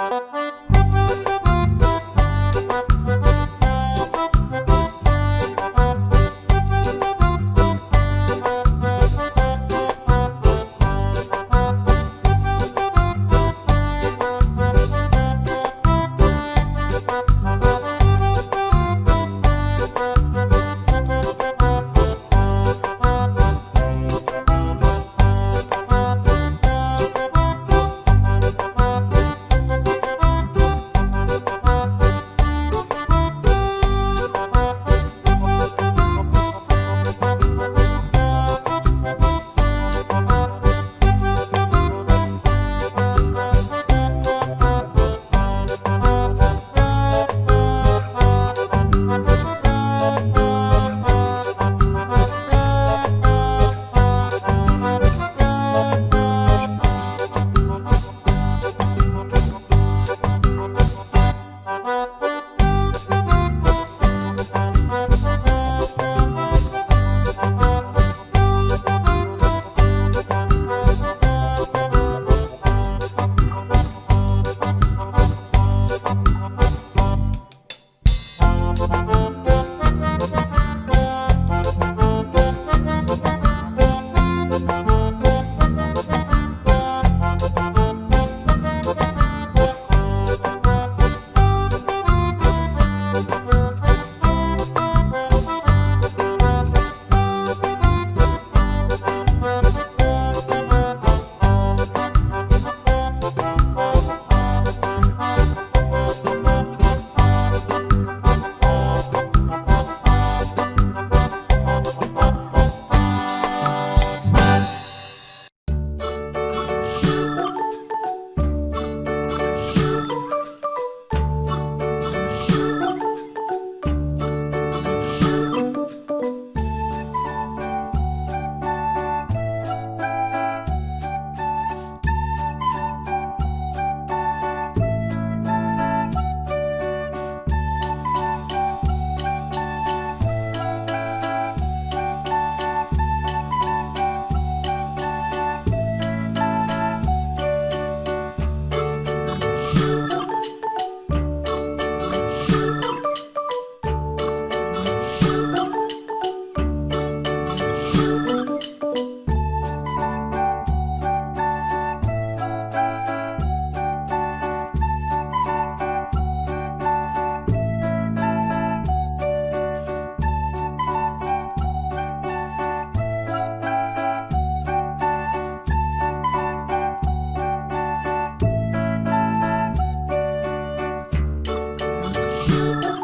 Música Música